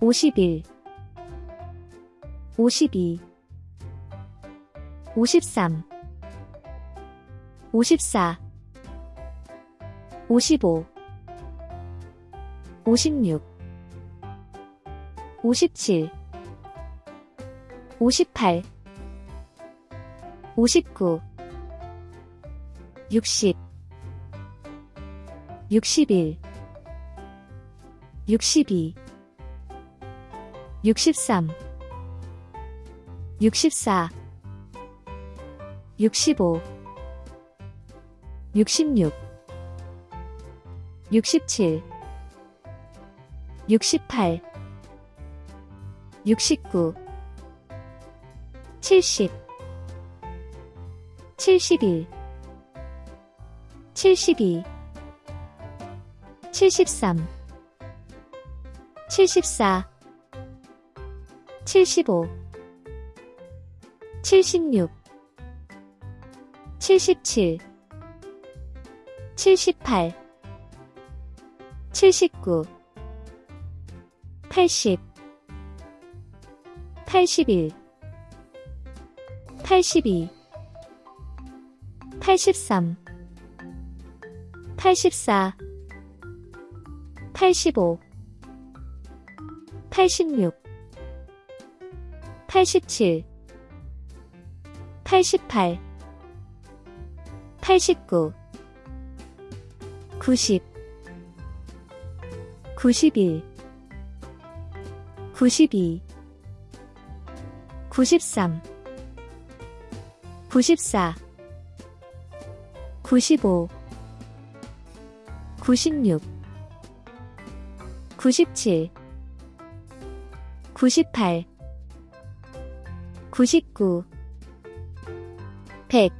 51 52 53 54 55 56 57 58 59 60 61 62 63 64 65 66 67 68 69 70 71 72 73 74 75 76 77 78 79 80 81 82 83 84 85 86 87 88 89 90 91 92 93 94 95 96 97 98 99 100